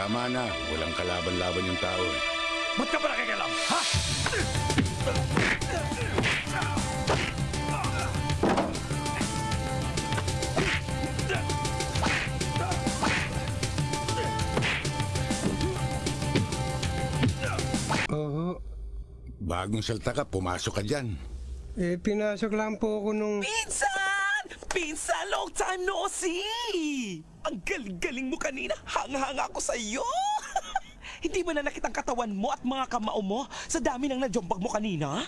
Tama na, walang kalaban-laban yung tao. eh. Ba't ka ba nakikialam? Ha? Oo. Bagong salta ka, pumasok ka dyan. Eh, pinasok lang po ako nung... Pinsan! Pinsan, long time no see! Ang galing-galing mo kanina. Hang-hang ako sa iyo. Hindi ba na nakitang katawan mo at mga kamao mo sa dami ng najombag mo kanina?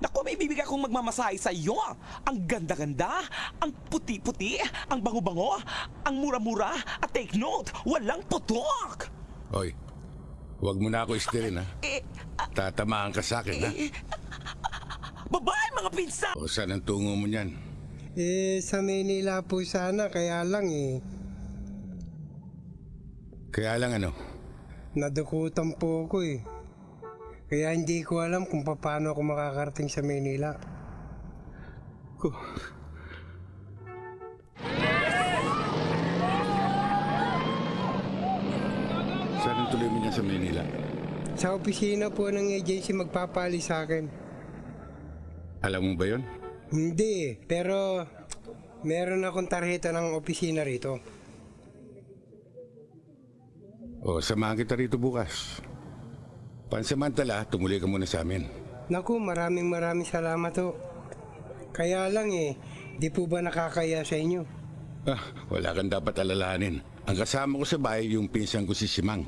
Naku, may bibig akong magmamasahe sa iyo. Ang ganda-ganda, ang puti-puti, ang bango-bango, ang mura-mura, at take note, walang putok! Hoy, huwag mo na ako istirin ha. Eh, ah, Tatamaan ka sa akin ha. babae mga pinsan! O saan ang tungo mo niyan? Eh, sa Manila po sana, kaya lang eh. Kaya lang ano, Nadukutan po ako eh. Kaya hindi ko alam kung paano ako makakarating sa Manila. ko. Saan ang tuloy mo sa Manila? Sa opisina po ng agency magpapali sa akin. Alam mo ba yon? Hindi pero meron akong tarjeta ng opisina rito. O, samahan kita rito bukas. Pansamantala, tumuloy ka muna sa amin. Naku, maraming maraming salamat ho. Kaya lang eh, di po ba nakakaya sa inyo? Ah, wala kang dapat alalahanin. Ang kasama ko sa bahay, yung pinsan ko si Simang.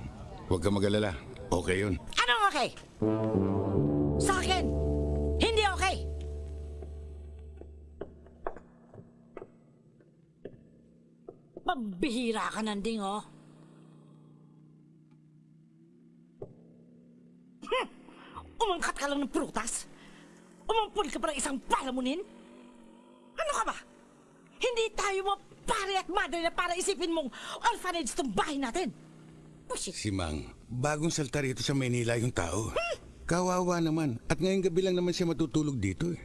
Huwag ka mag-alala. Okay yun. Anong okay? Sa akin, hindi okay. Pambihira ka nanding, oh. Umangkat ka lang ng prutas? Umampun ka pa ng isang palamunin? Ano ka ba? Hindi tayo mo pare at madre na para isipin mong orphanage tong bahay natin. Bullshit. Simang, bagong salta rito sa Manila yung tao. Kawawa naman. At ngayong gabi lang naman siya matutulog dito eh.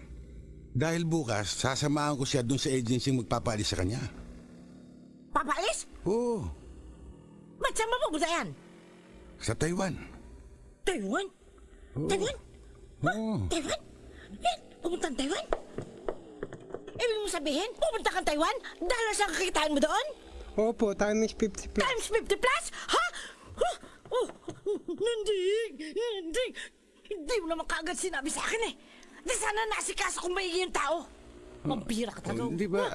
Dahil bukas, sasamahan ko siya dun sa agency magpapalis sa kanya. Papalis? Oo, Ba't saan mapupunta yan? sa Taiwan. Taiwan? Taiwan? Oo. Taiwan? Eh, pumunta Taiwan? Ibig mo sabihin, pupunta kang Taiwan dahil sa kakitaan mo doon? Opo, time is 50 plus. Times 50 plus? Ha? Huh? Oh, nanding! Nanding! Hindi mo naman kaagad sinabi sa akin eh. Di sana nasikaso kung maigi yung tao. Mambira ka talaga. Hindi ba?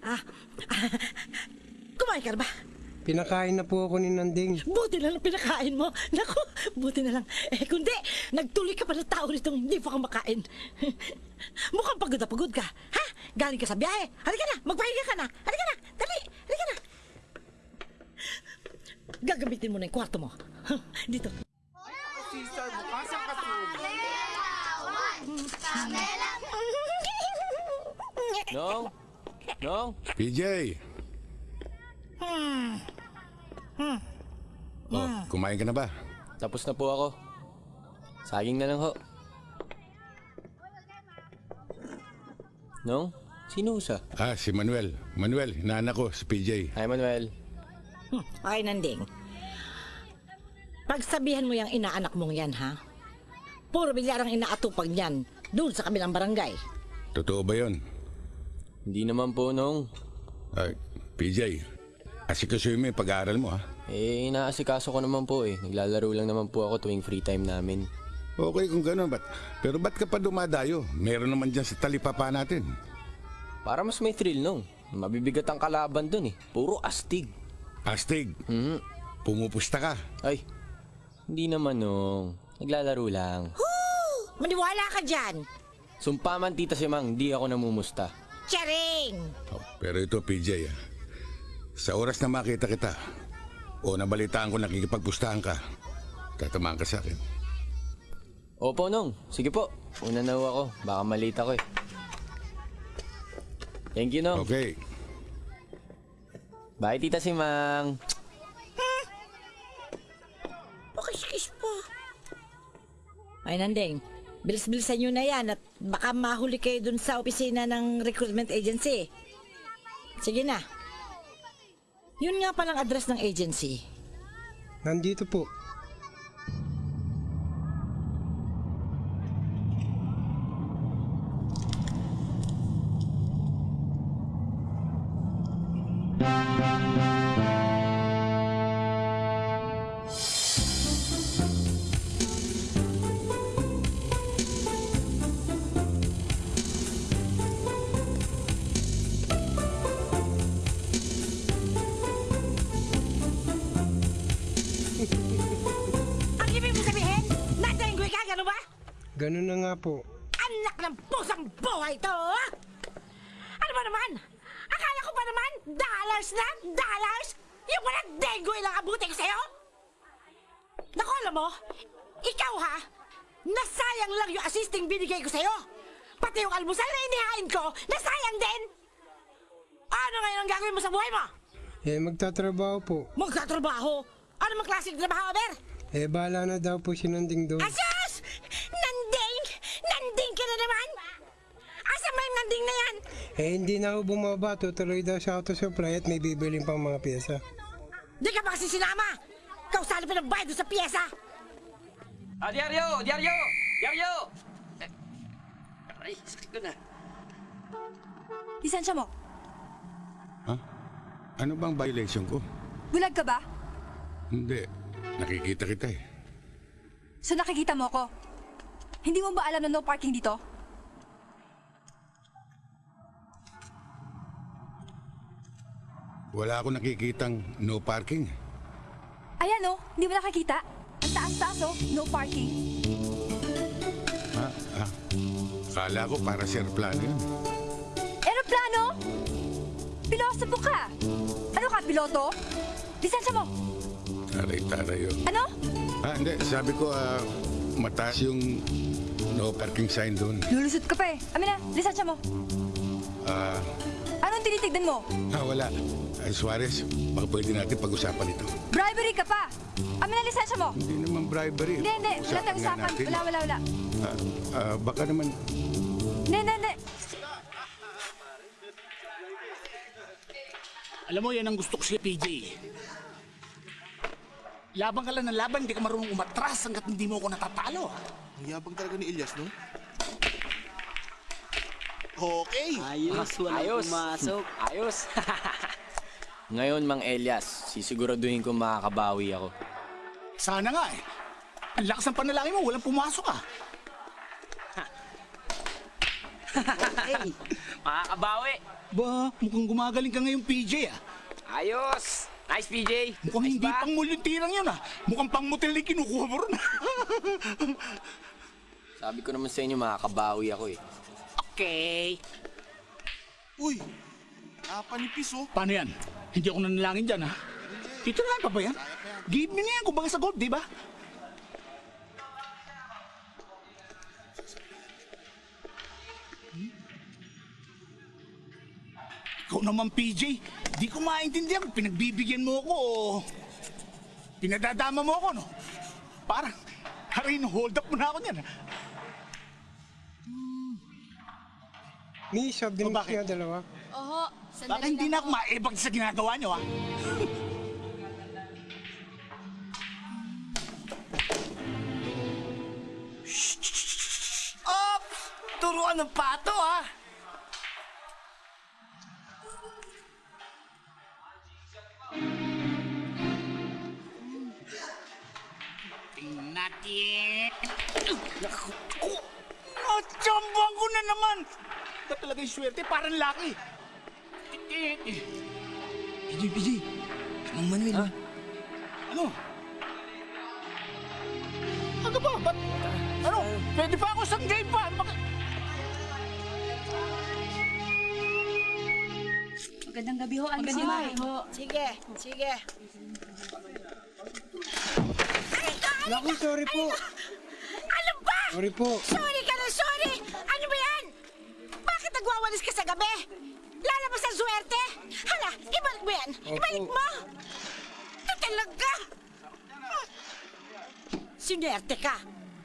Ah, kumain ka na ba? Pinakain na po ako ni Nanding. Buti na lang pinakain mo. Naku, buti na lang. Eh, kundi, nagtuloy ka pa ng tao nitong hindi pa ka makain. Mukhang pagod na pagod ka. Ha? Galing ka sa biyahe. Halika na, magpahinga ka na. Halika na, dali, halika na. Gagamitin mo na yung kwarto mo. Dito. Nong? Nong? PJ! Oh, kumain ka na ba? Tapos na po ako. Saging na lang ho. Nong? Sino sa? Ah, si Manuel. Manuel, naanak ko, si PJ. Hi, Manuel. Okay, Nanding. Pagsabihan mo yung inaanak mong yan, ha? Puro bilyarang inaatupag niyan doon sa kabilang barangay. Totoo ba yon? Hindi naman po, Nong. Ah, PJ, asikasuhin mo yung pag-aaral mo ha. Eh, inaasikaso ko naman po eh. Naglalaro lang naman po ako tuwing free time namin. Okay kung gano'n, but, pero ba't ka pa dumadayo? Meron naman dyan sa talipapa natin. Para mas may thrill, Nong. Mabibigat ang kalaban dun eh. Puro astig. Astig, Mhm. pumupusta ka. Ay, hindi naman, Nong. Naglalaro lang. Maniwala ka dyan! Sumpa man, Tita Simang, di ako namumusta. Charing! Oh, pero ito, PJ, ah. Sa oras na makita kita, o nabalitaan ko nakikipagpustahan ka, tatamaan ka sa akin. Opo, Nong. Sige po. Una na ako. Baka malita ko eh. Thank you, Nong. Okay. Bye, Tita Simang. Pakis-kis pa. Ay, Nandeng. Bilis-bilisan nyo na yan at baka mahuli kayo dun sa opisina ng recruitment agency. Sige na. Yun nga palang address ng agency. Nandito po. Ganun na nga po. Anak ng pusang buhay to! ha? Ano ba naman? Akala ko pa naman, dollars na, dollars! Yung walang dengue lang abuti ko sa'yo? Naku, alam mo, ikaw ha, nasayang lang yung assisting binigay ko sa'yo. Pati yung almusal na inihain ko, nasayang din! Ano ngayon ang gagawin mo sa buhay mo? Eh, magtatrabaho po. Magtatrabaho? Ano mang klaseng trabaho, Ber? Eh, bahala na daw po si Nanding doon. Asus! Nanding! Nanding ka na naman! Asa ba yung nanding na yan? Eh, hindi na ako bumaba. Tutuloy daw sa auto supply at may bibiling pang mga pyesa. Di ka ba kasi sinama? Kausali pa ng bayad doon sa pyesa! Ah, diaryo! Diaryo! Diaryo! Eh, Ay, sakit ko na. Lisensya mo. Ha? Ano bang violation ko? Bulag ka ba? Hindi. Nakikita kita eh. So nakikita mo ko. Hindi mo ba alam na no parking dito? Wala ako nakikitang no parking. Ayan oh, hindi mo nakikita. Ang taas-taas oh, no parking. Ha? Ah. Kala ko para sa aeroplano yun. Aeroplano? Pilosopo ka. Ano ka, piloto? Lisensya mo. Taray-taray yun. Ano? Ah, hindi. Sabi ko, ah, mataas yung no parking sign doon. Lulusot ka pa eh. Amin na, lisensya mo. Ah, Anong tinitignan mo? ah, wala. Ay, Suarez, baka pwede natin pag-usapan ito. Bribery ka pa. Amin na, lisensya mo. Hindi naman bribery. Hindi, hindi. Wala tayong nga usapan. natin. Wala, wala, wala. Ah, ah, baka naman, Hindi, hindi, hindi. Alam mo, yan ang gusto ko si PJ. Laban ka lang ng laban, hindi ka marunong umatras hanggat hindi mo ako natatalo. Ang yabang talaga ni Elias, no? Okay. Ayos, walang Ayos. pumasok. Ayos! Ngayon, Mang Elias, sisiguraduhin ko makakabawi ako. Sana nga eh. Ang lakas ng panalangin mo, walang pumasok ah. Okay. Makakabawi! Ba, mukhang gumagaling ka ngayon, PJ ah. Ayos! Nice, PJ! Mukhang Nice hindi ba? pang muluntirang yun ah. Mukhang pang motel na yung kinukuha mo ron ah. Sabi ko naman sa inyo, makakabawi ako eh. okay. Uy, napanipis, oh. Paano yan? Hindi ako nanalangin dyan ha. Titirahan pa ba yan? Give me na yan, kumbaga sa gold, di ba? Hmm? Ikaw naman, PJ. Di ko maintindihan kung pinagbibigyan mo ako o pinadadama mo ako, no? Parang, harin, hold up mo na ako niyan. ha? May soft O, bakit? nga dalawa. Oo, Baka hindi na ako maibag sa ginagawa niyo, ha? Op! Turuan ng pato, ah! Natin. Naku, oh, ko na naman. Ito talaga yung swerte, parang laki. PJ, PJ. Mang Manuel. Ano? Ano ba? Ba't? Ano? Pwede pa ako sa game pa. Baka... Magandang gabi ho, Anthony May. Sige, sige. Naku, sorry po. Ano ba? Sorry po. Sorry ka na, sorry! Ano ba yan? Bakit nagwawalis ka sa gabi? Lalabas ang swerte? Hala, ibalik mo yan! Ibalik Opo. mo! Ito talaga! Sinerte ka.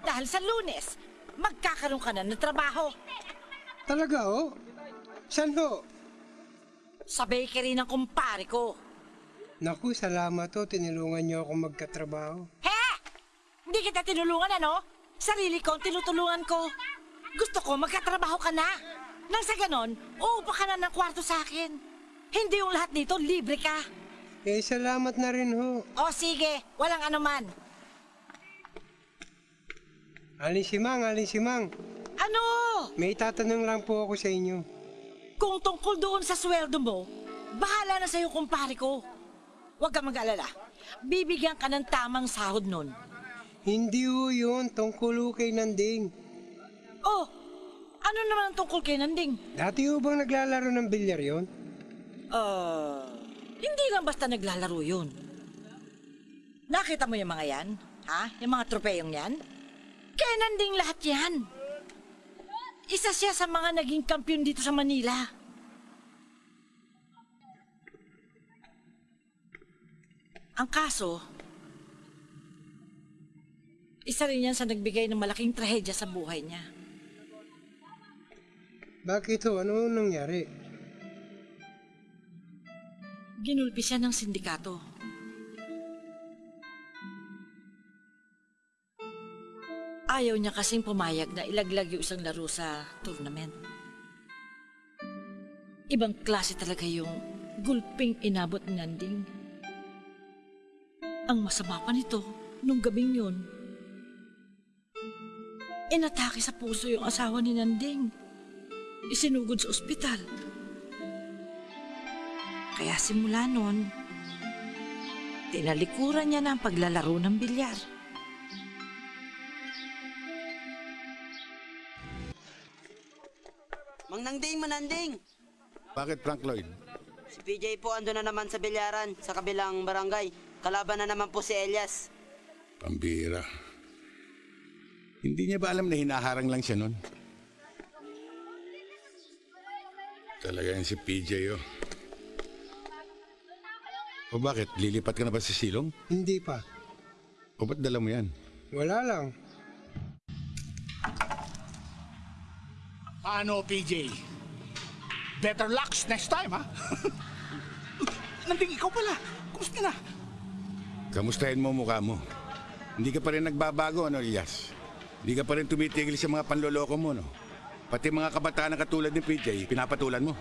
Dahil sa lunes, magkakaroon ka na ng trabaho. Talaga, oh? Saan ho? Sa bakery ng kumpare ko. Naku, salamat to. Tinulungan niyo ako magkatrabaho. He! Hindi kita tinulungan, ano? Sarili ko ang tinutulungan ko. Gusto ko magkatrabaho ka na. Nang sa ganon, uupa ka na ng kwarto sa akin. Hindi yung lahat dito, libre ka. Eh, salamat na rin ho. O sige, walang anuman. Alin si Mang, alin si Mang. Ano? May tatanong lang po ako sa inyo. Kung tungkol doon sa sweldo mo, bahala na sa'yo kumpare ko. Huwag ka mag-alala. Bibigyan ka ng tamang sahod nun. Hindi ho yun, tungkol ho kay Nanding. Oh, ano naman ang tungkol kay Nanding? Dati ho bang naglalaro ng bilyar yon? Ah, hindi lang basta naglalaro yun. Nakita mo yung mga yan? Ha? Yung mga tropeyong yan? Kaya nanding lahat yan. Isa siya sa mga naging kampiyon dito sa Manila. Ang kaso, isa rin yan sa nagbigay ng malaking trahedya sa buhay niya. Bakit ho? Ano nangyari? Ginulpi siya ng sindikato. Ayaw niya kasing pumayag na ilaglag yung isang laro sa tournament. Ibang klase talaga yung gulping inabot ni Nanding. Ang masama pa nito, nung gabing yun, inatake sa puso yung asawa ni Nanding. Isinugod sa ospital. Kaya simula noon, tinalikuran niya na ang paglalaro ng bilyar. Mang Nanding, Mananding. Bakit Frank Lloyd? Si PJ po ando na naman sa bilyaran sa kabilang barangay. Kalaban na naman po si Elias. Pambira. Hindi niya ba alam na hinaharang lang siya nun? Talaga yan si PJ oh. O bakit? Lilipat ka na ba sa silong? Hindi pa. O ba't dala mo yan? Wala lang. Ano, PJ? Better luck next time, ha? Nanding ikaw pala. Kumusta na? Kamustahin mo mukha mo. Hindi ka pa rin nagbabago, ano, Elias? Hindi ka pa rin tumitigil sa mga panloloko mo, no? Pati mga kabataan na katulad ni PJ, pinapatulan mo.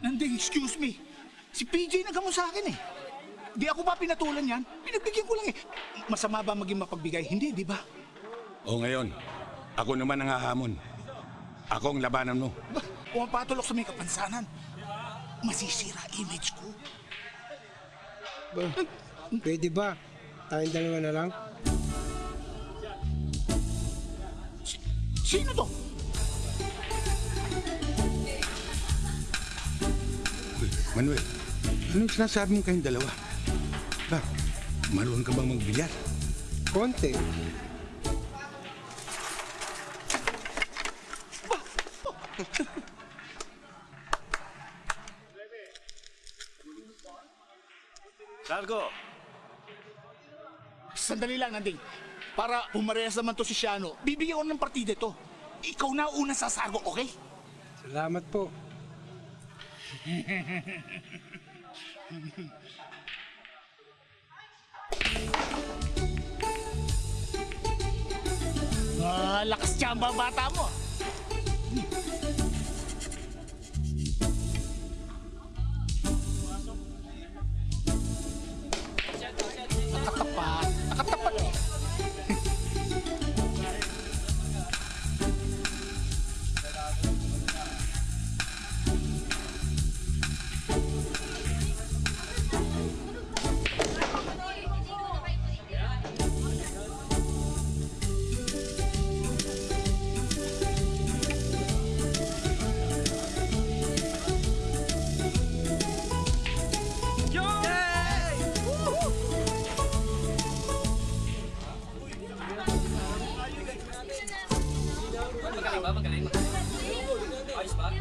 Nanding, excuse me. Si PJ nagamo sa akin eh. Di ako ba pinatulan yan? Pinagbigyan ko lang eh. Masama ba maging mapagbigay? Hindi, di ba? O ngayon, ako naman ang hahamon. Ako ang labanan mo. Ba, pumapatulok sa may kapansanan. Masisira image ko. Ba, pwede ba? Tayong dalawa na lang? Sino to? Uy, Manuel, anong sinasabi mo kayong dalawa? Ba, marunong ka bang magbilyar? Konti. Sargo, Sandali lang, Nanding. Para umarehas naman to si Shiano, bibigyan ko ng partida to. Ikaw na una sa sago, okay? Salamat po. Ah, lakas tsamba ang bata mo. Nakatapat. Nakatapat Magaling ba? Magaling. Ayos ba?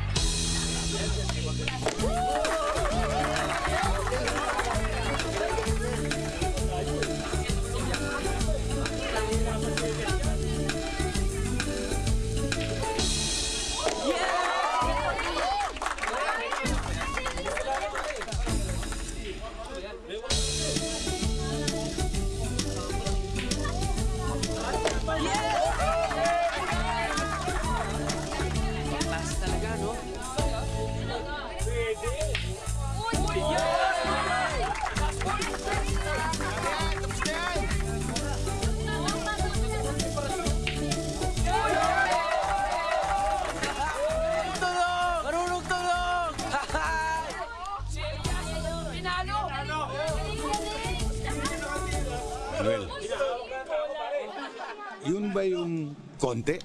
Konti?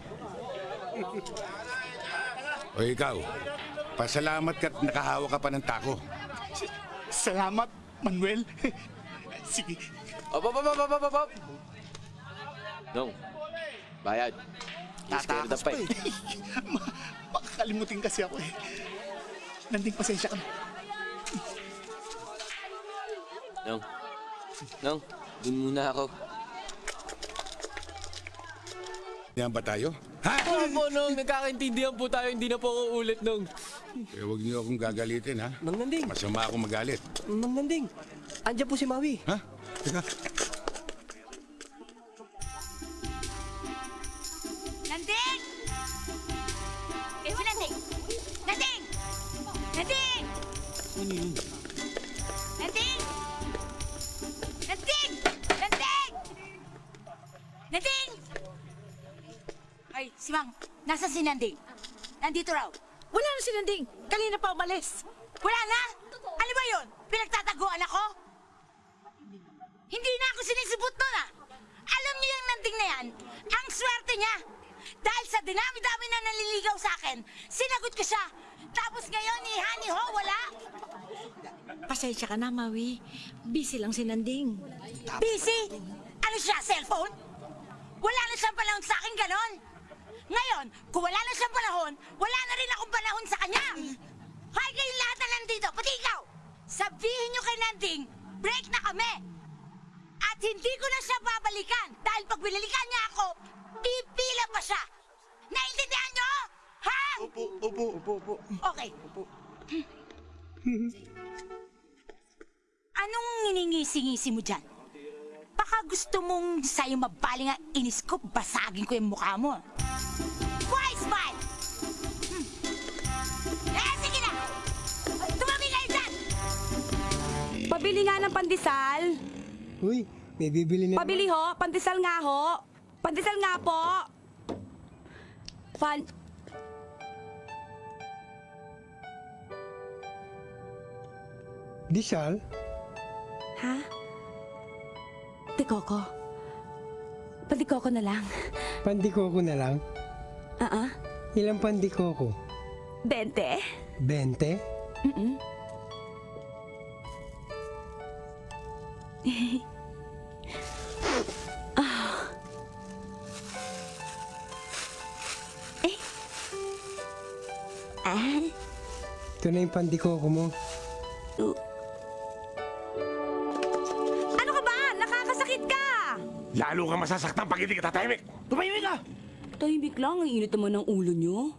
O ikaw, pasalamat ka't nakahawa ka pa ng tako. Salamat, Manuel. Sige, Op, op, op, op, op, op, op. Nung, bayad. Tatakas pa eh. Ma- makakalimutin kasi ako eh. Nanding pasensya ka. Nung, Nung, dun muna ako. Yan ba tayo? Ha? Opo, Nong. Nagkakaintindihan po tayo. Hindi na po ako ulit, Nong. Eh, huwag niyo akong gagalitin, ha? Mang Nanding. Masama ako magalit. Mang Nanding. Andiyan po si Maui. Ha? Teka. Nanding! Eh, si Nanding! Nanding! Nanding! Nanding! Si Mang, nasa si Nanding? Nandito raw. Wala na si Nanding. Kanina pa umalis. Wala na? Ano ba yun? Pinagtataguan ako? Hindi na ako sinisibot nun ah. Alam niyo yung nanding na yan, ang swerte niya. Dahil sa dinami-dami na naliligaw sa akin, sinagot ko siya. Tapos ngayon, ni Hani Ho, wala. Pasensya ka na, Maui. Busy lang si Nanding. Busy? Ano siya, cellphone? Wala na siyang panahon sa akin ganon. Ngayon, kung wala na siyang panahon, wala na rin akong panahon sa kanya. Hay kayong lahat na nandito, pati ikaw. Sabihin niyo kay Nanding, break na kami. At hindi ko na siya babalikan dahil pag binalikan niya ako, pipila pa siya. Naintindihan niyo? Ha? Opo, opo, opo, opo. Okay. Anong nginingisi-ngisi mo dyan? Baka gusto mong sa'yo mabaling ang inis ko, basagin ko yung mukha mo. Why smile? Hmm. Eh, sige na! Tumabi kayo dyan! Pabili nga ng pandesal. Uy, may bibili na Pabili ho. Pandesal nga ho. Pandesal nga po. Pan... Disal? Ha? Tikoko. Padikoko na lang. Pandikoko na lang? Ah, ah. Ilang pandikoko? Bente? 20? Mm-mm. Eh. Ah. Ito na yung pandikoko mo. Lalo kang masasaktan pag hindi ka tatahimik. Tumahimik ka! Tahimik lang. Ang init naman ng ulo nyo.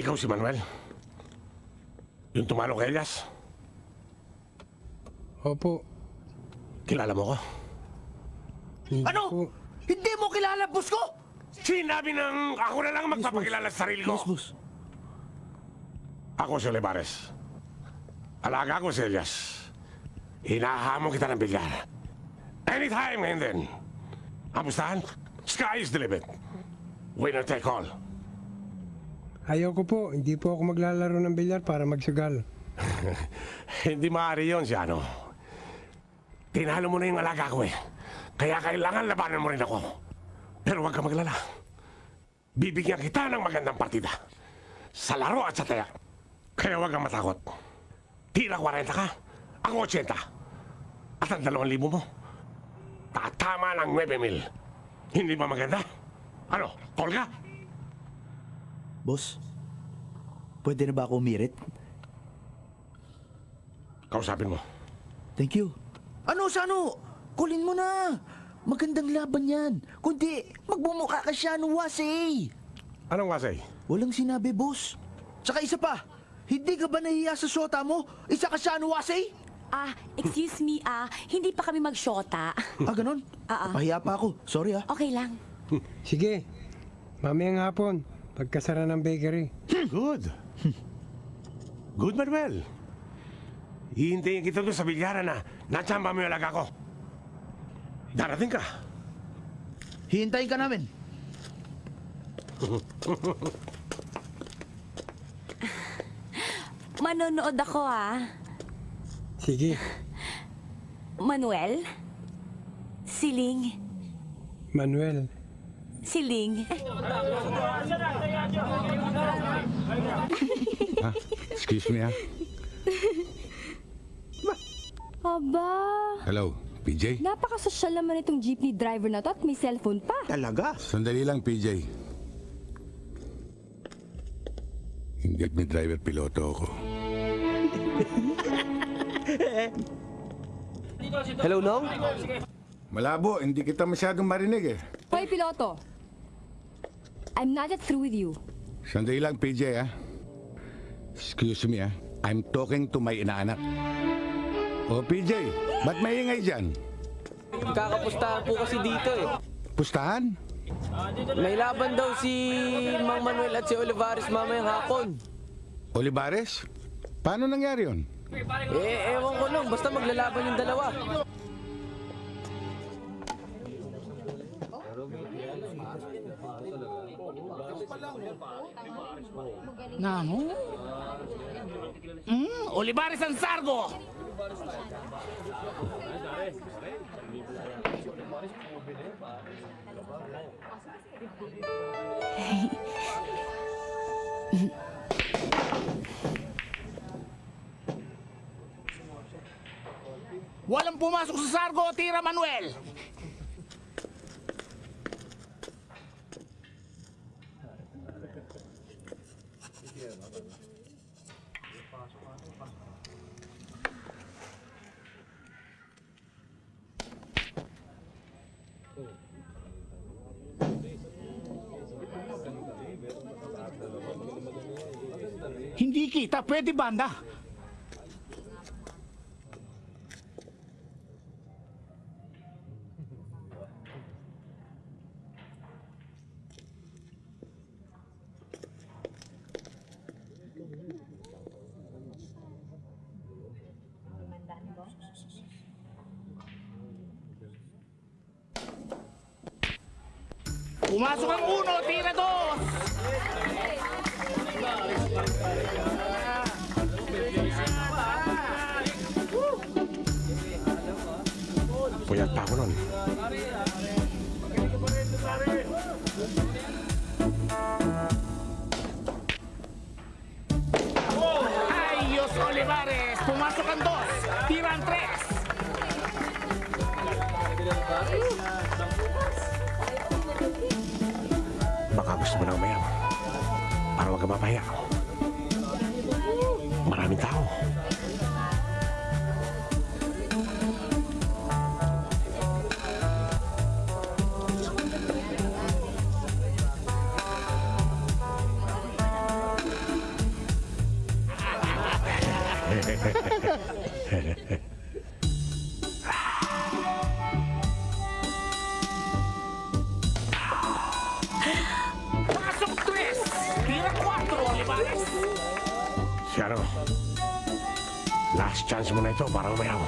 Ikaw si Manuel. Yung tumalo kay Elias. Opo. Kilala mo ko? Ano? Hindi mo kilala, boss ko? Sinabi ng ako na lang magpapakilala sa sarili ko. Yes, boss. Ako si Olivares. Alaga ko si Elias. Hinahamon kita ng bilyar. Anytime ngayon din. Amustahan? Sky is the limit. Winner take all. Ayoko po. Hindi po ako maglalaro ng bilyar para magsugal. Hindi maaari yun si ano. Tinalo mo na yung alaga ko eh. Kaya kailangan labanan mo rin ako. Pero huwag ka maglala. Bibigyan kita ng magandang partida. Sa laro at sa taya. Kaya huwag kang matakot. Tira 40 ka, ako 80. At ang 2,000 mo, tatama ng 9 mil. Hindi ba maganda? Ano, ka? Boss, pwede na ba ako umirit? Kausapin mo. Thank you. Ano sa ano? Kulin mo na. Magandang laban yan. Kundi, magbumukha ka siya ng wasi. Anong wasay? Walang sinabi, boss. Tsaka isa pa, hindi ka ba nahiya sa shota mo? Isa ka siya ng wasi? Ah, excuse me, ah, hindi pa kami magshota. Ah, ganun? Ah, ah. Pahiya pa ako. Sorry ah. Okay lang. Sige. Mamayang hapon. Pagkasara ng bakery. Good. Good, Manuel. Hihintayin kita doon sa bilyaran na natsamba mo yung alaga ko. Darating ka. Hihintayin ka namin. Manonood ako, ah. Sige. Manuel? Siling. Manuel. Siling. Ha? Excuse me ha. Aba, Hello, PJ? napakasosyal naman itong jeepney driver na to at may cellphone pa. Talaga? Sandali lang, PJ. May driver piloto ako. Hello, Nong? Malabo, hindi kita masyadong marinig eh. Hoy, piloto. I'm not yet through with you. Sandali lang, PJ ha. Excuse me ha. I'm talking to my inaanak. O PJ, ba't maingay dyan? Kakapustahan po kasi dito eh. Pustahan? May laban daw si Mang Manuel at si Olivares mamayang hapon. Olivares? Paano nangyari yon? Eh, ewan ko lang. Basta maglalaban yung dalawa. Namo? Hmm, Olivares ang Sargo! Walang pumasok sa Sargo, Tira Manuel! Hindi kita, pwede banda. Pasok tres, tira cuatro, Olivares. Si ano? Last chance mo na ito para umayaw.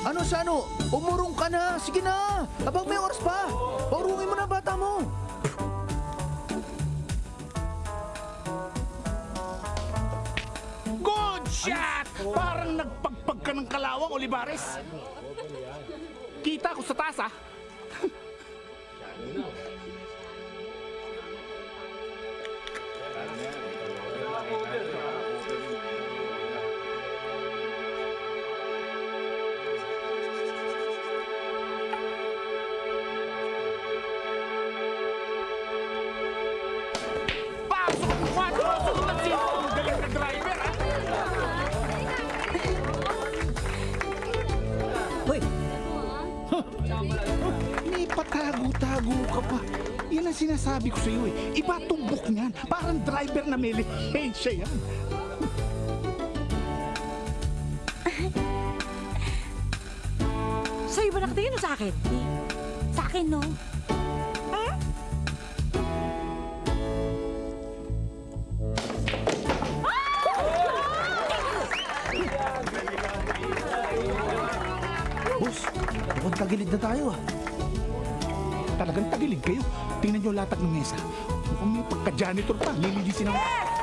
Ano sa ano? Umurong ka na. Sige na. Abang may oras pa. Paurungin mo na bata mo. Good shot! Parang nagpagpag ka ng kalawang, Olivares. Kita ko sa taas, ah. Parang driver na may lihensya yan. Sa'yo ba nakatingin o sa akin? Sa akin, no? boss. Mukhang tagilid na tayo ah. Talagang tagilid kayo. Tingnan niyo latag ng mesa. May pagka-janitor pa. Lilinisin ang... Ang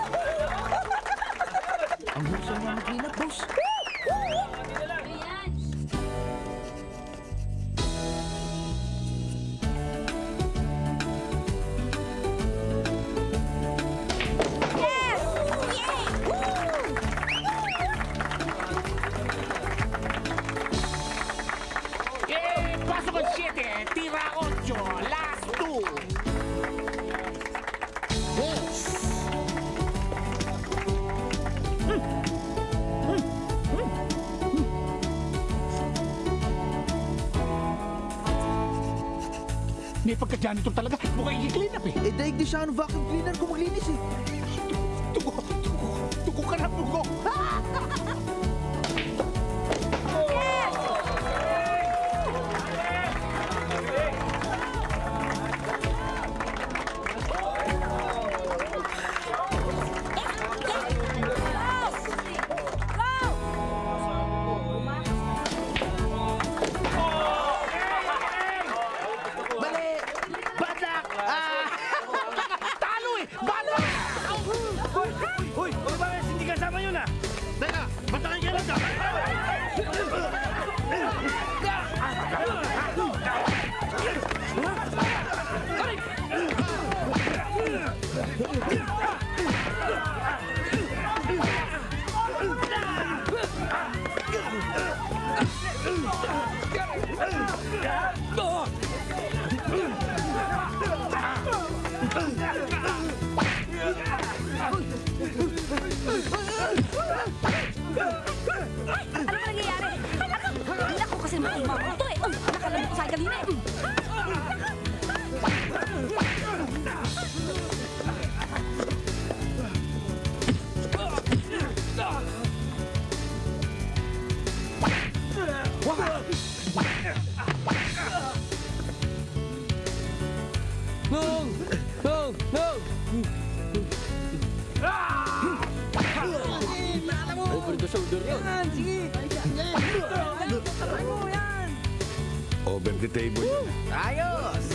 Pagka-janitor talaga. Mukhang i-clean up eh. Eh, daig di siya ang vacuum cleaner kung maglinis eh. Over the table. Ayos!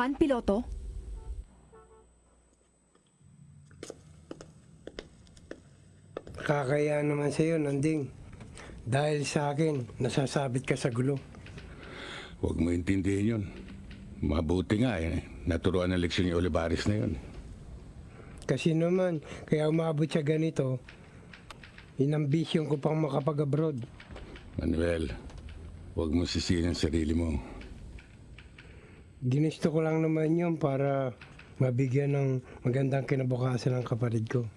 Naman, piloto? Kakaya naman sa'yo, Nanding. Dahil sa akin, nasasabit ka sa gulo. Huwag mo intindihin yun. Mabuti nga eh. Naturuan ng leksyon ni Olivares na yun. Kasi naman, kaya umabot siya ganito, inambisyon ko pang makapag-abroad. Manuel, huwag mo sisihin ang sarili mo. Ginusto ko lang naman yun para mabigyan ng magandang kinabukasan ng kapatid ko.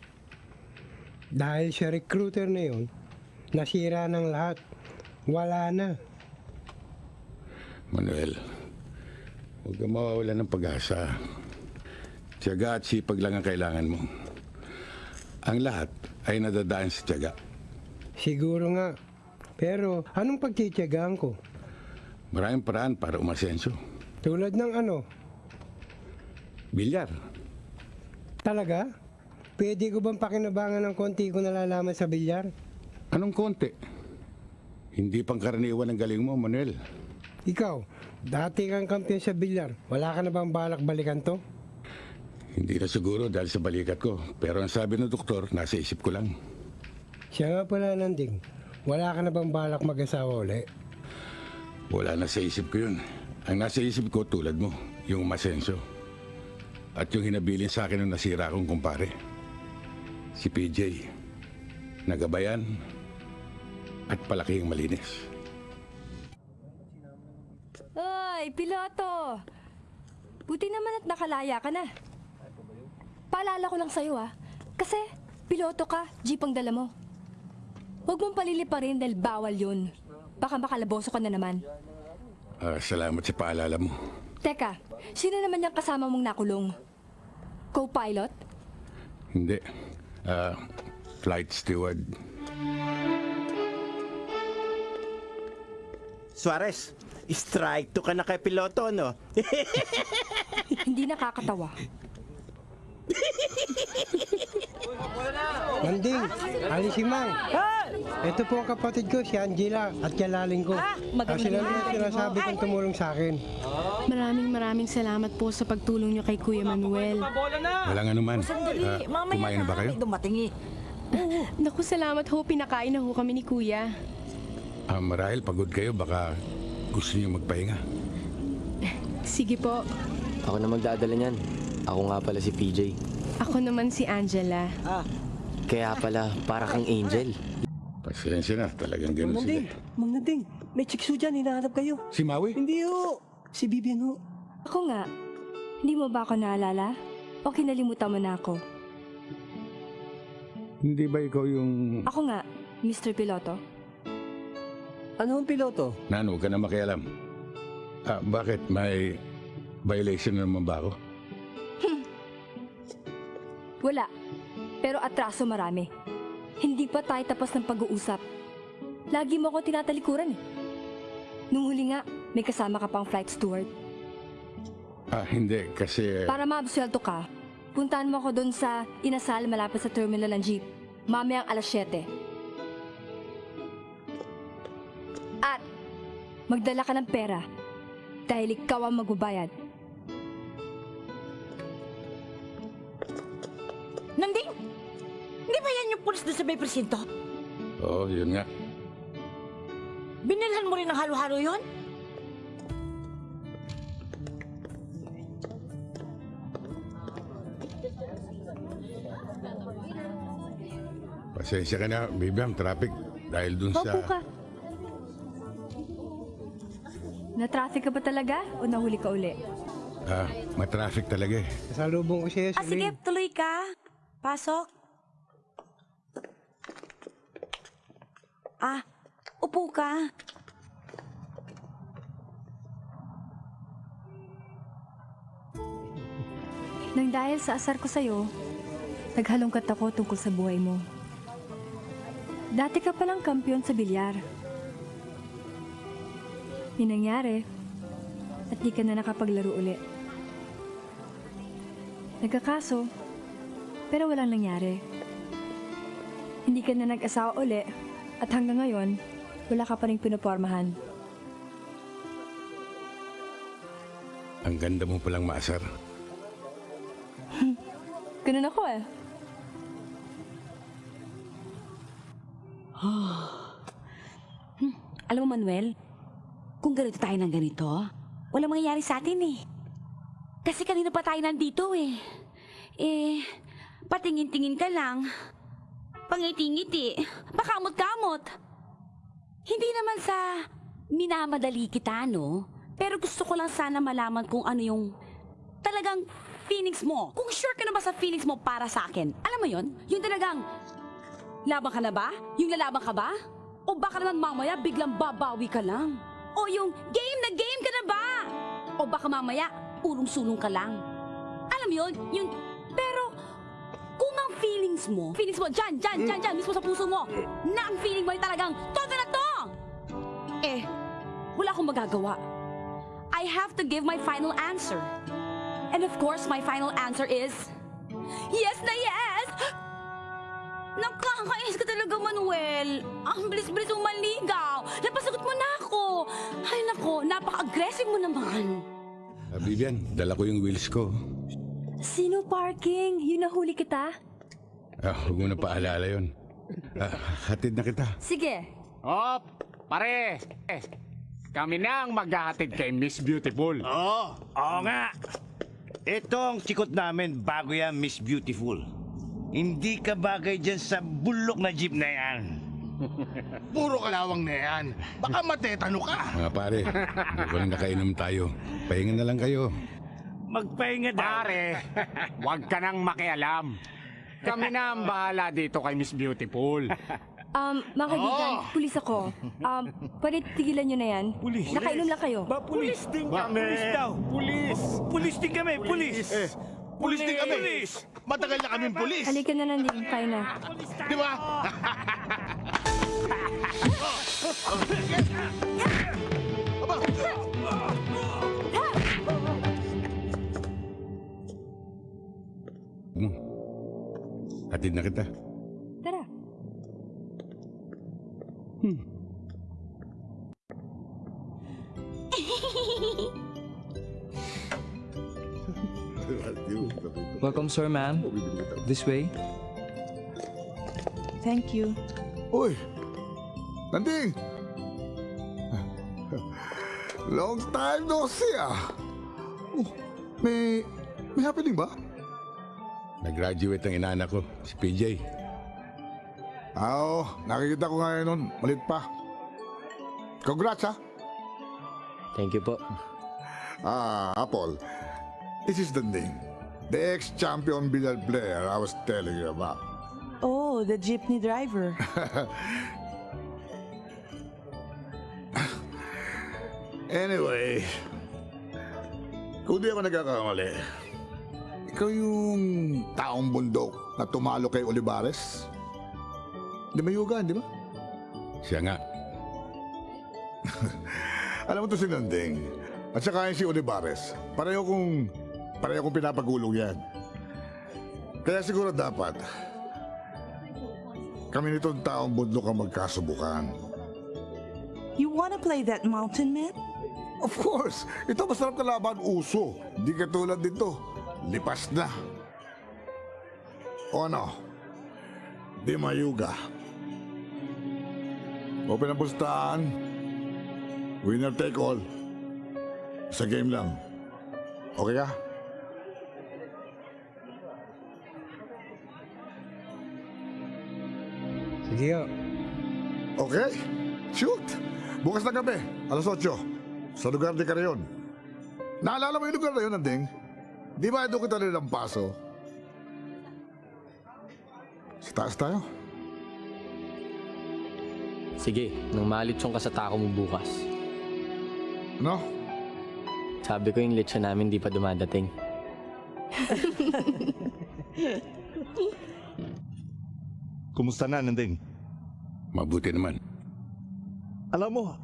Dahil sa recruiter na yun, nasira ng lahat. Wala na. Manuel, huwag kang mawawala ng pag-asa. Tiyaga at sipag lang ang kailangan mo. Ang lahat ay nadadaan sa tiyaga. Siguro nga. Pero anong pagtitiyagaan ko? Maraming paraan para umasenso. Tulad ng ano? Bilyar. Talaga? Pwede ko bang pakinabangan ng konti ko nalalaman sa bilyar? Anong konti? Hindi pangkaraniwan ang galing mo, Manuel. Ikaw, dati kang kampiyon sa bilyar. Wala ka na bang balak balikan to? Hindi na siguro dahil sa balikat ko. Pero ang sabi ng doktor, nasa isip ko lang. Siya nga pala nanding. Wala ka na bang balak mag-asawa uli? Wala na sa isip ko yun. Ang nasa isip ko tulad mo, yung masenso. At yung hinabilin sa akin ng nasira kong kumpare. Si PJ. Nagabayan at palaki ang malinis. Ay, piloto! Buti naman at nakalaya ka na. Paalala ko lang sa'yo ah. Kasi, piloto ka, jeep ang dala mo. Huwag mong paliliparin dahil bawal yun. Baka makalaboso ka na naman. Ah, salamat sa paalala mo. Teka, sino naman yung kasama mong nakulong? Co-pilot? Hindi. Ah, flight steward. Suarez, strike to ka na kay piloto, no? Hindi nakakatawa. Manding, Ali si Mang. Ito po ang kapatid ko, si Angela, at kalaling ko. Ah, magandang sila rin ang gabi. sinasabi kong tumulong sa akin. Maraming maraming salamat po sa pagtulong niyo kay Kuya Manuel. Walang anuman. Ah, mamaya kumain na ba kayo? Dumating eh. Naku, salamat ho. Pinakain na ho kami ni Kuya. Ah, marahil pagod kayo, baka gusto niyo magpahinga. Sige po. Ako na magdadala niyan. Ako nga pala si PJ. Ako naman si Angela. Kaya pala, para kang angel. Pasensya na, talagang ganun Mang sila. Nading, Mang Nading, may chikso dyan, hinahanap kayo. Si Maui? Hindi ho, si Vivian ho. Ako nga. Hindi mo ba ako naalala? O kinalimutan mo na ako? Hindi ba ikaw yung... Ako nga, Mr. Piloto. Ano ang piloto? Nan, huwag ka na makialam. Ah, bakit? May violation na naman ba ako? Wala. Pero atraso marami. Hindi pa tayo tapos ng pag-uusap. Lagi mo ako tinatalikuran eh. Nung huli nga, may kasama ka pang flight steward. Ah, hindi. Kasi... Para maabsuelto ka, puntahan mo ako doon sa inasal malapit sa terminal ng jeep. Mamayang alas 7. At magdala ka ng pera dahil ikaw ang magbabayad. Pulis doon sa may presinto? Oo, yun nga. Binilhan mo rin ng halo-halo yon? Pasensya ka na, Bibiam, traffic. Dahil dun sa... Opo ka. Na-traffic ka ba talaga o nahuli ka uli? Ah, matraffic talaga eh. Salubong ko siya, Ah, sige, tuloy ka. Pasok. Ah, upo ka. Nang dahil sa asar ko sa'yo, naghalongkat ako tungkol sa buhay mo. Dati ka palang kampiyon sa bilyar. May nangyari at di ka na nakapaglaro uli. Nagkakaso, pero walang nangyari. Hindi ka na nag-asawa uli at hanggang ngayon, wala ka pa rin pinopormahan. Ang ganda mo palang maasar. Ganun ako eh. Hmm, Alam mo, Manuel, kung ganito tayo ng ganito, walang mangyayari sa atin eh. Kasi kanina pa tayo nandito eh. Eh, patingin-tingin ka lang. Pangiti-ngiti. Pakamot-kamot. Hindi naman sa minamadali kita, no? Pero gusto ko lang sana malaman kung ano yung talagang feelings mo. Kung sure ka na ba sa feelings mo para sa akin. Alam mo yon? Yung talagang, laban ka na ba? Yung lalaban ka ba? O baka naman mamaya biglang babawi ka lang? O yung game na game ka na ba? O baka mamaya urong-sulong ka lang? Alam mo yun? Yung, kung ang feelings mo, feelings mo dyan, dyan, dyan, dyan, mismo sa puso mo, na ang feeling mo ay talagang, todo na to! Eh, wala akong magagawa. I have to give my final answer. And of course, my final answer is, yes na yes! Nakakainis ka talaga, Manuel. Ang bilis-bilis mong manligaw. Napasagot mo na ako. Ay, nako, napaka-aggressive mo naman. Ah, Bibian, dala ko yung wheels ko. Sino parking? Yun nahuli kita? Ah, huwag mo na paalala yun. Ah, hatid na kita. Sige. Oh, pare. Eh, kami na ang maghahatid kay Miss Beautiful. Oo, oo nga. Ito ang chikot namin bago yan, Miss Beautiful. Hindi ka bagay dyan sa bulok na jeep na yan. Puro kalawang na yan. Baka matetano ka. Mga pare, mukhang nakainom tayo. Pahinga na lang kayo. Magpahinga daw. Pare, huwag ka nang makialam. Kami na ang bahala dito kay Miss Beautiful. Um, mga kaibigan, pulis ako. Um, pwede tigilan nyo na yan? Pulis. Nakainom lang kayo. Ba, pulis din kami. Pulis daw. Pulis. Pulis din kami, pulis. Pulis din kami. Matagal na kaming pulis. Halika na nanding, tayo na. Di ba? Hatid na kita. Tara. Welcome, sir, ma'am. This way. Thank you. Uy! Nanding! Long time no see ah! Oh, may... may happening ba? Nag-graduate ang inaanak ko, si PJ. Ah, Oo, nakikita ko ngayon nun. Malit pa. Congrats ah! Thank you po. Ah, Apple. This is the name. The ex-champion billiard player I was telling you about. Oh, the jeepney driver. Anyway, kung di ako nagkakamali, ikaw yung taong bundok na tumalo kay Olivares? Di mayugan, di ba? Siya nga. Alam mo to si Nanding. At saka yung si Olivares. Pareho kong, pareho kong pinapagulong yan. Kaya siguro dapat, kami nitong taong bundok ang magkasubukan. You wanna play that mountain man? Of course! Ito masarap na laban uso. Di katulad dito. Lipas na. O ano? Di mayuga. Open ang pustahan. Winner take all. Sa game lang. Okay ka? Sige ho. Okay. Shoot! Bukas na gabi, alas 8. Sa lugar ni Carayon. Naalala mo yung lugar na yun, Anding? Di ba doon kita nilang paso? Sa taas tayo. Sige, nang malitsong ka sa tako mo bukas. Ano? Sabi ko yung lechon namin di pa dumadating. Kumusta na, Nanding? Mabuti naman. Alam mo,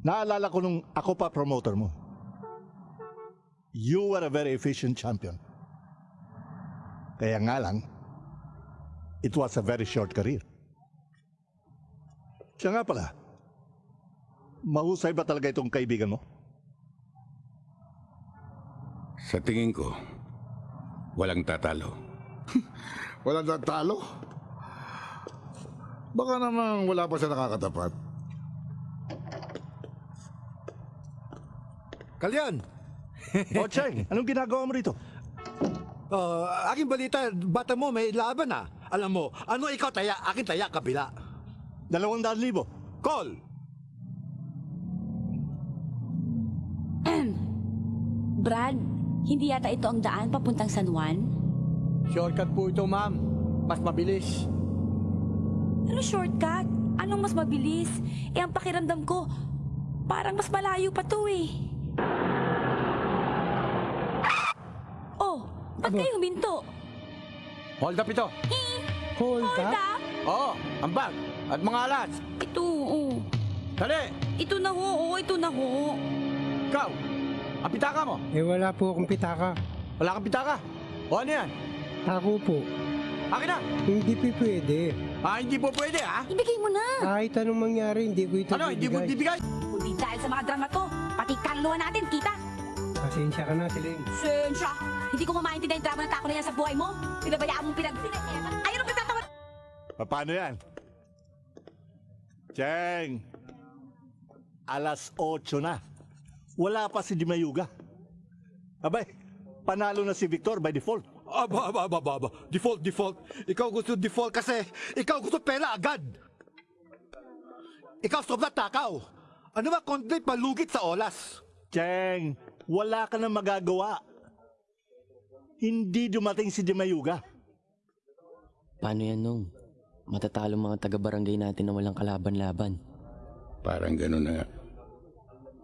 naalala ko nung ako pa promoter mo. You were a very efficient champion. Kaya nga lang, it was a very short career. Siya nga pala, mahusay ba talaga itong kaibigan mo? Sa tingin ko, walang tatalo. Walang tatalo? Baka naman wala pa siya nakakatapat. Kalyan! o, Cheng, anong ginagawa mo rito? Uh, aking balita, bata mo may laban na. Alam mo, ano ikaw taya, akin taya, kabila. Dalawang daan libo. Call! Brad, hindi yata ito ang daan papuntang San Juan? Shortcut po ito, ma'am. Mas mabilis. Ano shortcut? Anong mas mabilis? Eh, ang pakiramdam ko, parang mas malayo pa to eh. Oh, ba't kayo huminto? Hold up ito. Hold, up? Oo, ang bag at mga alas. Ito, oo. Dali! Ito na ho, oo, ito na ho. Ikaw, ang pitaka mo. Eh wala po akong pitaka. Wala kang pitaka. O ano yan? Ako po. Akin na. Hindi po pwede. Ah, hindi po pwede ha? Ibigay mo na. Kahit anong mangyari, hindi ko ito Ano, hindi mo bibigay? Kundi dahil sa mga drama to, pati kaluluwa natin, kita. Pasensya ka na, Siling. Sensya! Hindi ko mamaintindihan yung drama ng tako na yan sa buhay mo. Pinabayaan mong pinag... Ayaw na pinagtatawan! Paano yan? Cheng, alas 8 na. Wala pa si Dimayuga. Abay, panalo na si Victor by default. Aba, aba, aba, aba, aba. Default, default. Ikaw gusto default kasi ikaw gusto pera agad. Ikaw sobrang takaw. Ano ba kundi palugit sa olas? Cheng, wala ka na magagawa. Hindi dumating si Dimayuga. Paano yan nung? Matatalo mga taga-barangay natin na walang kalaban-laban. Parang ganun na nga.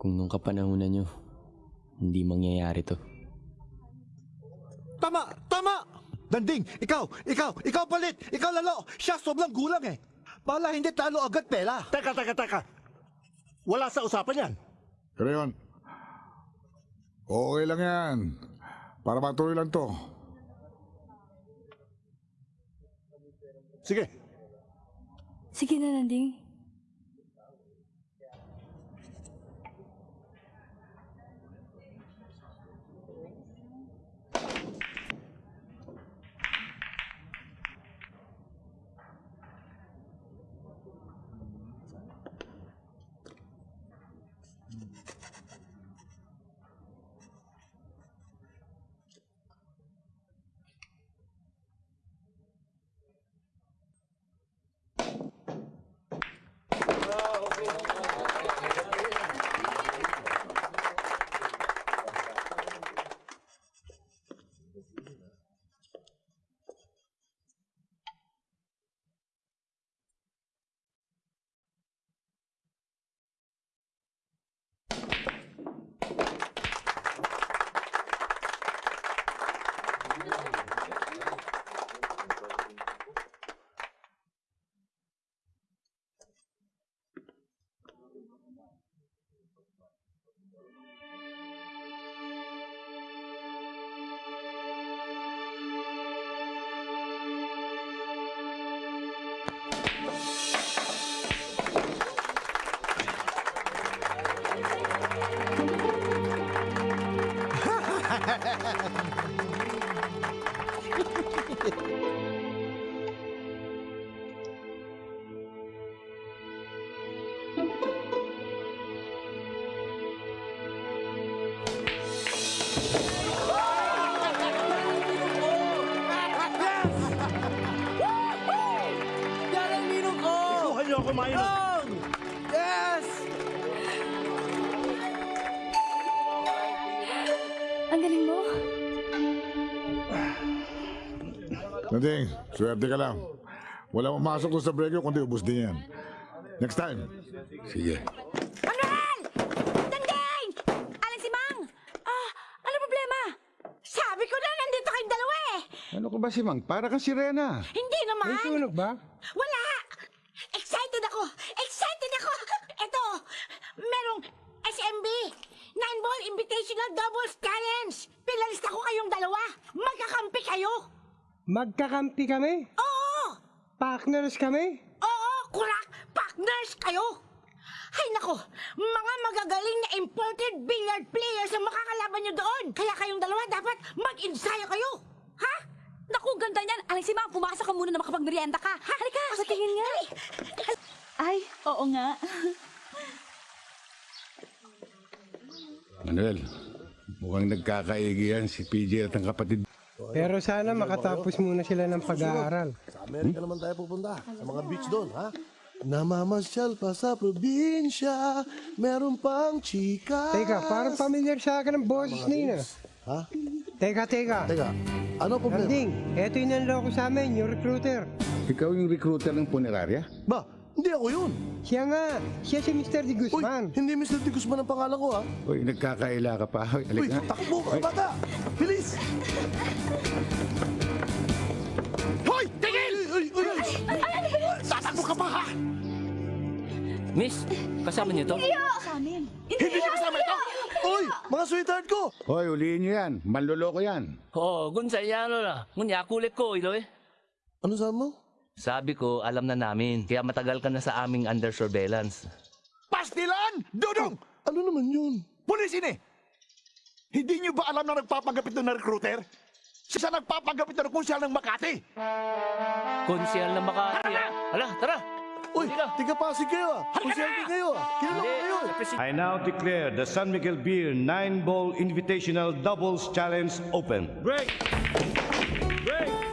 Kung nung kapanahunan nyo, hindi mangyayari to. Tama! Tama! Danding, ikaw, ikaw, ikaw palit, ikaw lalo. Siya sobrang gulang eh. Pala hindi talo agad pera. Teka, teka, teka. Wala sa usapan yan. Carayon. Okay lang yan. Para matuloy lang to. Sige. Sige na, Nanding. Maino. Dong! Yes! Ang galing mo. Nanding, swerte ka lang. Wala mamasok doon sa break kundi ubus din yan. Next time. Sige. Dangdang! Aling si Mang! Ah, ano problema? Sabi ko na nandito kayong dalawa eh! Ano ka ba si Mang? Para ka sirena. Hindi naman! May sunog ba? Wala! Excited ako! Excited ako! Ito! Merong SMB! Nine Ball Invitational Doubles Challenge! Pinalista ko kayong dalawa! Magkakampi kayo! Magkakampi kami? Oo! Partners kami? Oo! Kurak! Partners kayo! Ay nako, mga magagaling na imported billiard players ang makakalaban nyo doon. Kaya kayong dalawa dapat mag-ensayo kayo. Ha? Naku, ganda niyan. Aling si Mang, pumasok ka muna na makapagmerienda ka. Halika, sa tingin nga. Ay, oo nga. Manuel, mukhang nagkakaigi yan si PJ at ang kapatid. Pero sana makatapos muna sila ng pag-aaral. Sa Amerika naman tayo pupunta. Sa mga beach doon, ha? Namamasyal pa sa probinsya, meron pang chika. Teka, parang familiar sa akin ang boses na yun ah. Ha? Teka, teka. Teka, ano problema? Nanding, eto yung nanloko sa amin, yung recruiter. Ikaw yung recruiter ng punerarya? Ba, hindi ako yun. Siya nga, siya si Mr. De Guzman. Hindi Mr. De Guzman ang pangalan ko, ha? Uy, nagkakaila ka pa. Uy, alik na. takbo ka, bata! Bilis! Hoy! Tigil! Uy, uy, uy! Tatakbo ka pa ha! Miss, kasama niyo to? Sa. Hindi niya kasama ito! Uy, mga sweetheart ko! Hoy, ulihin nyo yan. Manloloko yan. Oo, gun sa iyano na. Ngunya, kulit ko, ilo eh. Ano sabi mo? Sabi ko, alam na namin. Kaya matagal ka na sa aming under surveillance. Pastilan! Dudong! Ano naman yun? Pulis ini! Hindi niyo ba alam na nagpapanggapit doon na recruiter? Siya nagpapanggapit na kung siya ng Makati! Konsyal na Makati. ah. Hala, tara! Uy, tiga pasig kayo ah! Konsyente kayo ah! Kilala ko kayo eh! I now declare the San Miguel Beer 9-Ball Invitational Doubles Challenge open. Break! Break!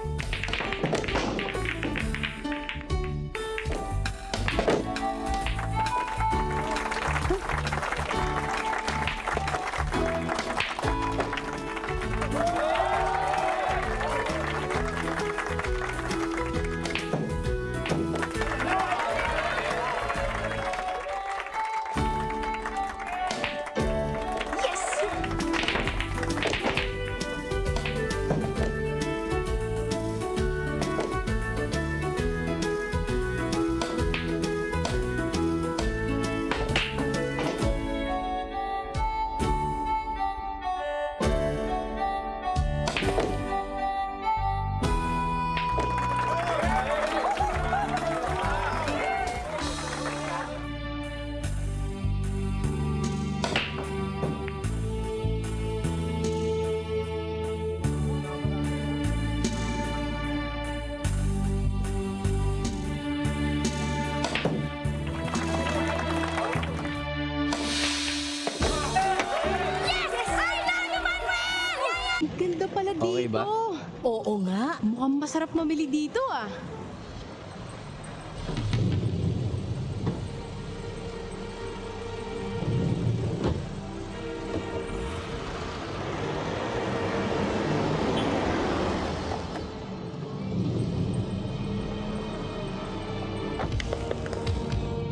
Dito. Okay ba? Oo nga. Mukhang masarap mamili dito ah.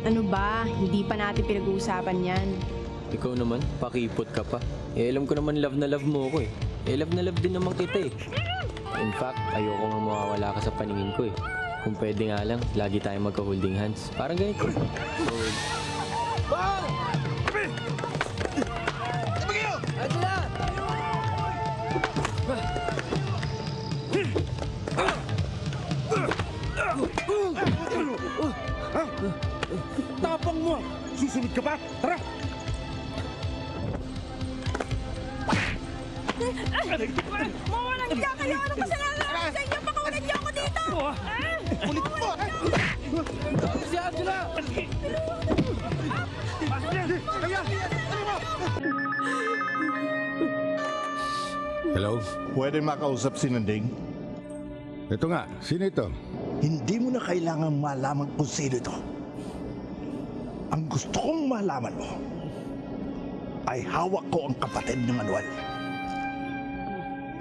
Ano ba? Hindi pa natin pinag-uusapan yan. Ikaw naman, pakipot ka pa. Eh, alam ko naman love na love mo ko eh. Eh, love na love din naman kita eh. In fact, ayoko nga mawawala ka sa paningin ko eh. Kung pwede nga lang, lagi tayong magka-holding hands. Parang ganito. Hold. Tapang mo! Susunod ka pa? Pwede makausap si Nanding? Ito nga, sino ito? Hindi mo na kailangan malaman kung sino ito. Ang gusto kong malaman mo ay hawak ko ang kapatid ni Manuel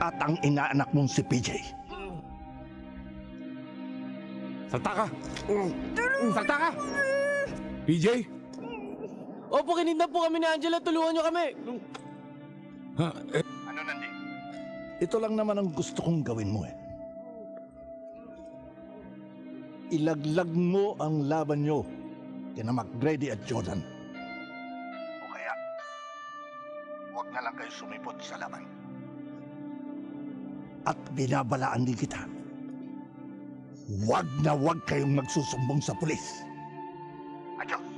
at ang inaanak mong si PJ. Salta ka! Salta ka! PJ? Opo, kinidnap po kami ni Angela. Tulungan niyo kami. Ha? Eh? Ito lang naman ang gusto kong gawin mo eh. Ilaglag mo ang laban nyo kina McGrady at Jordan. O kaya, huwag na lang kayo sumipot sa laban. At binabalaan din kita. Huwag na huwag kayong magsusumbong sa pulis. Adios.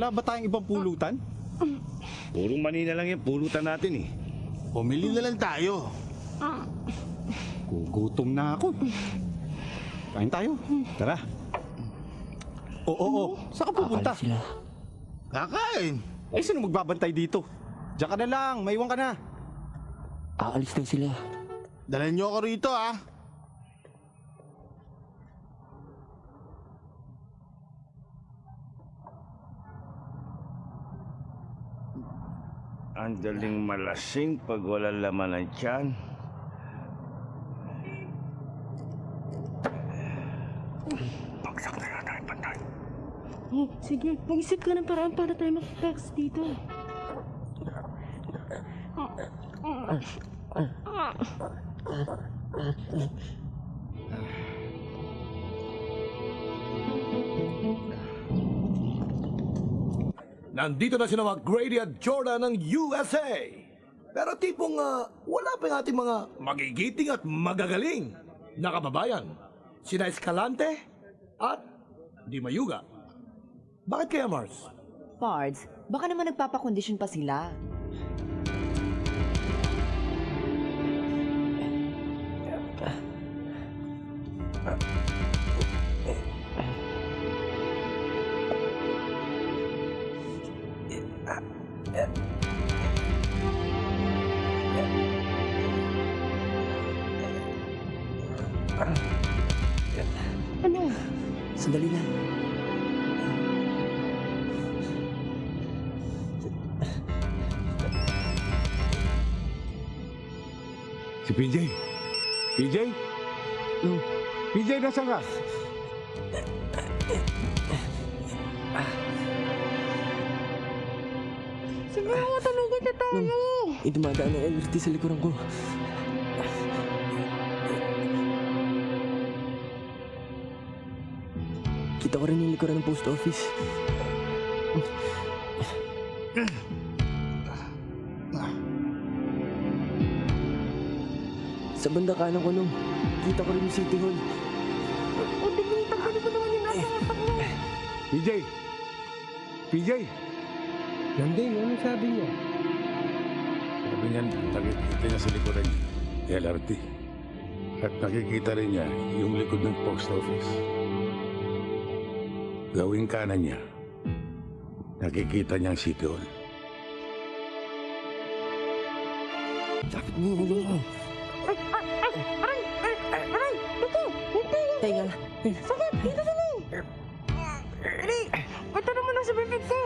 Wala ba tayong ibang pulutan? Puro Manila lang yung pulutan natin eh. Pumili na lang tayo. Gugutom na ako. Kain tayo. Tara. Oo, oo, oo. Saan ka pupunta? Kakain. Eh, sino magbabantay dito? Diyan ka na lang. Maiwan ka na. Aalis daw sila. Dalhin niyo ako rito ah. Ang daling malasing pag wala laman ng tiyan. Bagsak na yata yung pantay. Oh, sige, mag-isip ka ng paraan para tayo mag-text dito. Nandito na sila mga Grady at Jordan ng USA. Pero tipong ah, wala pa yung ating mga magigiting at magagaling na kababayan. Sina Escalante at Di Mayuga. Bakit kaya, Mars? Pards, baka naman nagpapakondisyon pa sila. Ano? PJ? PJ? PJ, nasaan ka? Sige, matulugan na tayo. Eh, dumadaan ang LRT sa likuran ko. Kita ko rin yung likuran ng post office. Banda kanan ko nung, kita ko rin yung City Hall. O, tingin, tanggalin mo naman yung nasa utak mo. PJ? PJ? Nanding, ano sabi niya? Sabi niya, nakikita niya sa likuran niya, LRT. At nakikita rin niya yung likod ng post office. Gawing kanan niya, Nakikita niya ang City Hall. Dapat mo Teka. Sakit, dito dali. Dali, ito naman ang sa bibig ko.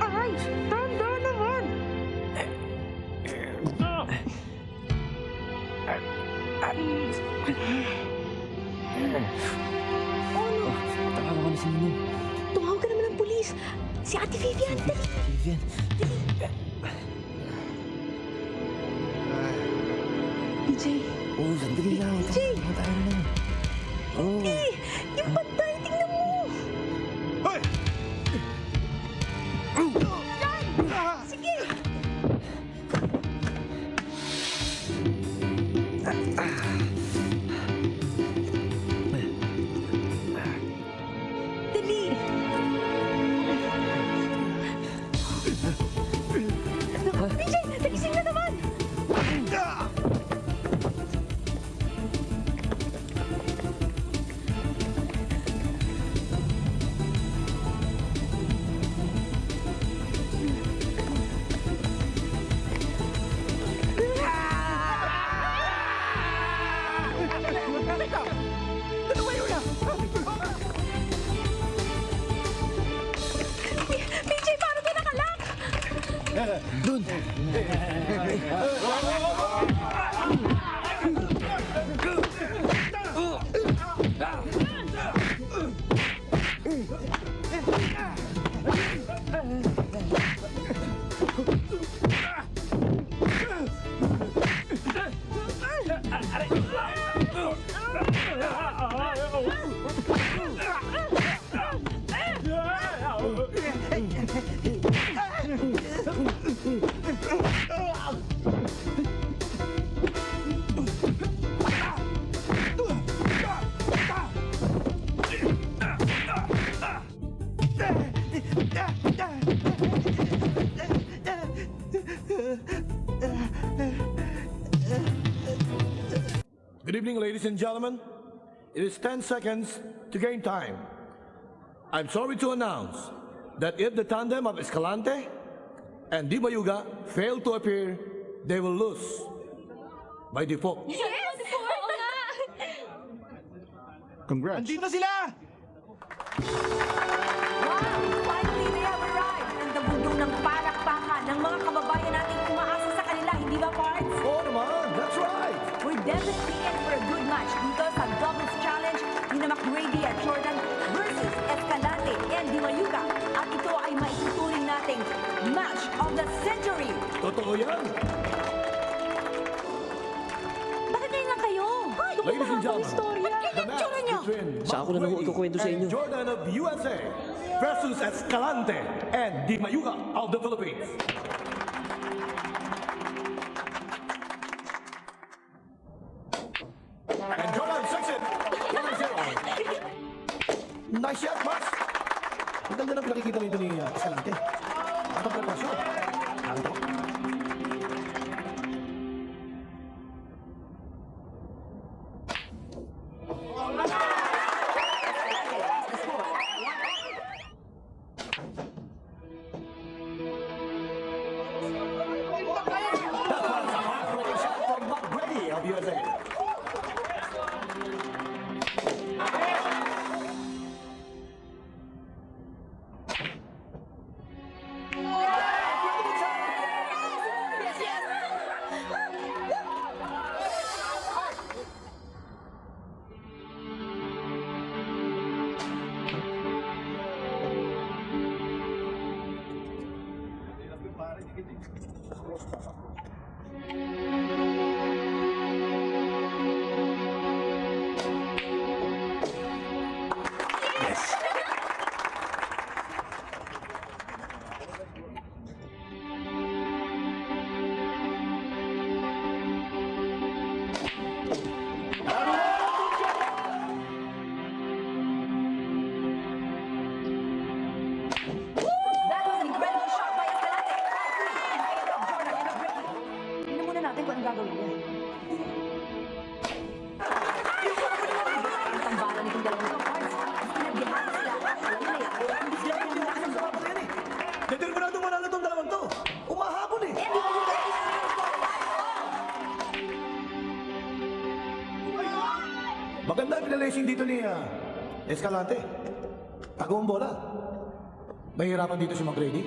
Aray, tanda naman. Ano? Tawag ko na si Ninong. Tumawag ka naman ng pulis. Si Ate Vivian, dali. Vivian. PJ. Oo, sandali lang. PJ. Tama tayo na. Hindi! Good evening, ladies and gentlemen. It is 10 seconds to gain time. I'm sorry to announce that if the tandem of Escalante and Di Bayuga fail to appear, they will lose by default. Yes! Oo nga! Congrats. Andito sila! The century. Totoo yan! Bakit ngayon lang kayo? Ay, Ladies and gentlemen, Istorya. the match between Saan ako na Mark nakukwento sa inyo? Jordan of USA versus Escalante and Di Mayuga of the Philippines. And Jordan it. 1-0. Nice shot, Max. Ang ganda ng pinakikita nito ni uh, Escalante. Pinalacing dito ni ah, Escalante. Tago ang bola. Mahirapan dito si McGrady.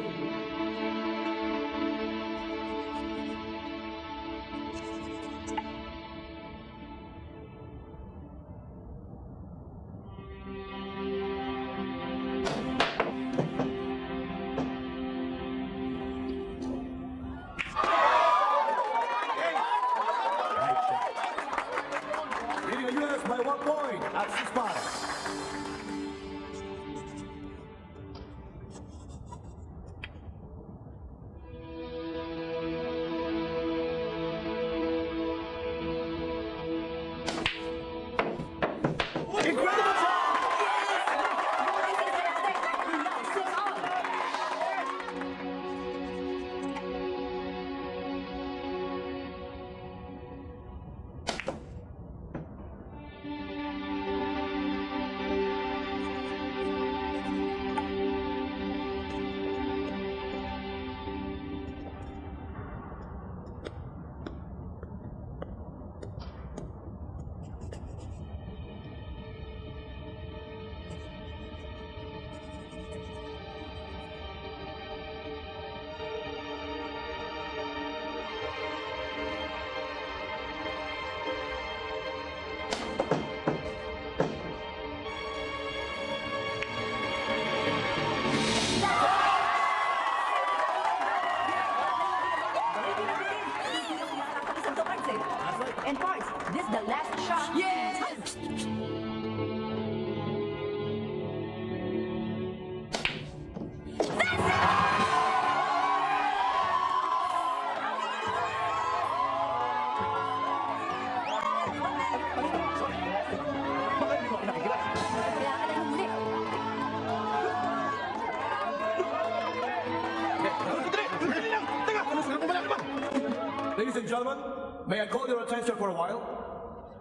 May I call your attention for a while?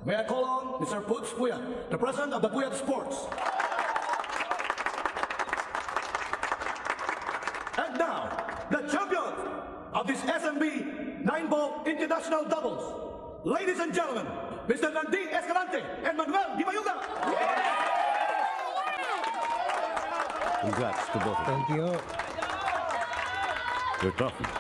May I call on Mr. Putz Puyat, the president of the Puyat Sports. And now, the champions of this SMB 9-ball international doubles. Ladies and gentlemen, Mr. Nanding Escalante and Manuel Di Mayuga. Congrats to both of you. Thank you. You're tough.